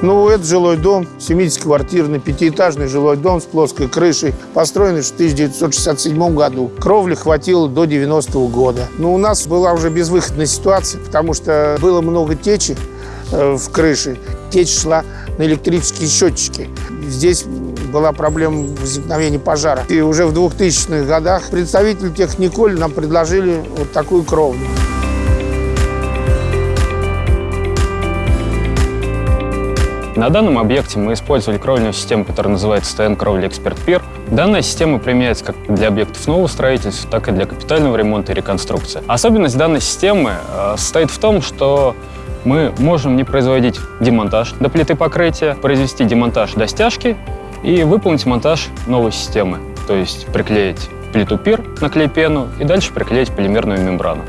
Ну, это жилой дом, 70-квартирный, пятиэтажный жилой дом с плоской крышей, построенный в 1967 году. Кровли хватило до 90 -го года. Но у нас была уже безвыходная ситуация, потому что было много течи э, в крыше. Течь шла на электрические счетчики. Здесь была проблема возникновения пожара. И уже в 2000-х годах представители Техниколь нам предложили вот такую кровлю. На данном объекте мы использовали кровельную систему, которая называется ТН Кровли Эксперт Пир. Данная система применяется как для объектов нового строительства, так и для капитального ремонта и реконструкции. Особенность данной системы э, состоит в том, что мы можем не производить демонтаж до плиты покрытия, произвести демонтаж до стяжки и выполнить монтаж новой системы, то есть приклеить плиту пир на клей-пену и дальше приклеить полимерную мембрану.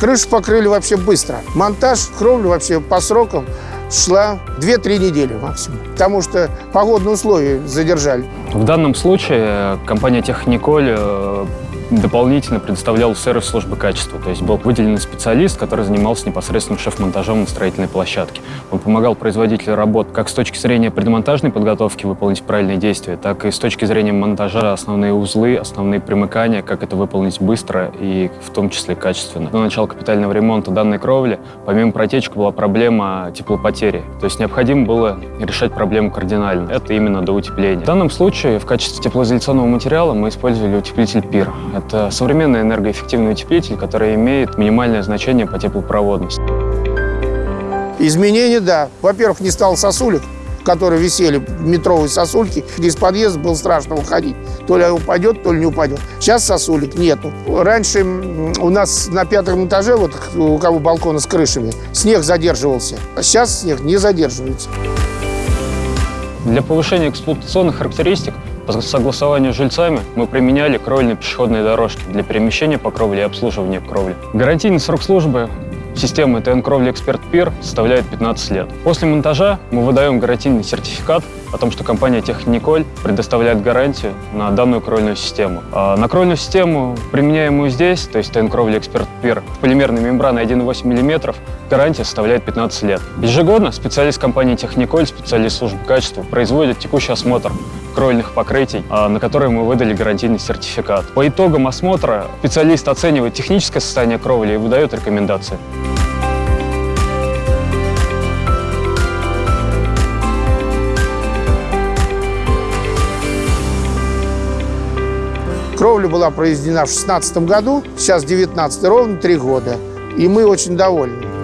Крышу покрыли вообще быстро. Монтаж кровли вообще по срокам шла 2-3 недели максимум, потому что погодные условия задержали. В данном случае компания Техниколь э, дополнительно предоставлял сервис службы качества. То есть был выделенный специалист, который занимался непосредственно шеф-монтажом на строительной площадке. Он помогал производителю работ как с точки зрения предмонтажной подготовки выполнить правильные действия, так и с точки зрения монтажа основные узлы, основные примыкания, как это выполнить быстро и в том числе качественно. До начала капитального ремонта данной кровли, помимо протечек, была проблема теплопотери. То есть необходимо было решать проблему кардинально. Это именно до утепления. В данном случае в качестве теплоизоляционного материала мы использовали утеплитель ПИР. Это современный энергоэффективный утеплитель, который имеет минимальное значение по теплопроводности. Изменения, да. Во-первых, не стало сосулек, которые висели, метровые сосульки. Из подъезда было страшно выходить. То ли упадет, то ли не упадет. Сейчас сосулек нету. Раньше у нас на пятом этаже, вот у кого балконы с крышами, снег задерживался. А сейчас снег не задерживается. Для повышения эксплуатационных характеристик по согласованию с жильцами мы применяли кровельные пешеходные дорожки для перемещения по кровле и обслуживания кровли. Гарантийный срок службы системы ТН Кровли Эксперт Пир составляет 15 лет. После монтажа мы выдаем гарантийный сертификат о том, что компания Техниколь предоставляет гарантию на данную кровельную систему. А на кровельную систему, применяемую здесь, то есть ТН Кровли Эксперт Пир, полимерной мембраной 1,8 мм, гарантия составляет 15 лет. Ежегодно специалист компании Техниколь, специалист службы качества, производит текущий осмотр кровельных покрытий, а, на которые мы выдали гарантийный сертификат. По итогам осмотра специалист оценивает техническое состояние кровли и выдает рекомендации. Кровля была произведена в 2016 году, сейчас 19 ровно 3 года. И мы очень довольны.